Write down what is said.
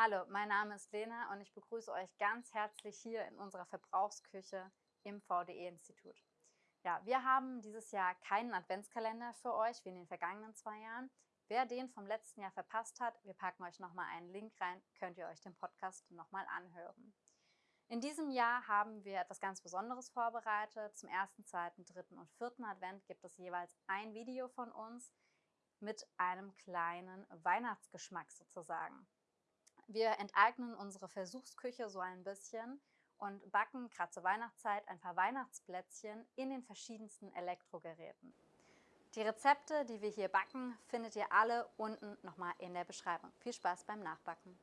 Hallo, mein Name ist Lena und ich begrüße euch ganz herzlich hier in unserer Verbrauchsküche im VDE-Institut. Ja, wir haben dieses Jahr keinen Adventskalender für euch wie in den vergangenen zwei Jahren. Wer den vom letzten Jahr verpasst hat, wir packen euch nochmal einen Link rein, könnt ihr euch den Podcast nochmal anhören. In diesem Jahr haben wir etwas ganz Besonderes vorbereitet. Zum ersten, zweiten, dritten und vierten Advent gibt es jeweils ein Video von uns mit einem kleinen Weihnachtsgeschmack sozusagen. Wir enteignen unsere Versuchsküche so ein bisschen und backen gerade zur Weihnachtszeit ein paar Weihnachtsplätzchen in den verschiedensten Elektrogeräten. Die Rezepte, die wir hier backen, findet ihr alle unten nochmal in der Beschreibung. Viel Spaß beim Nachbacken!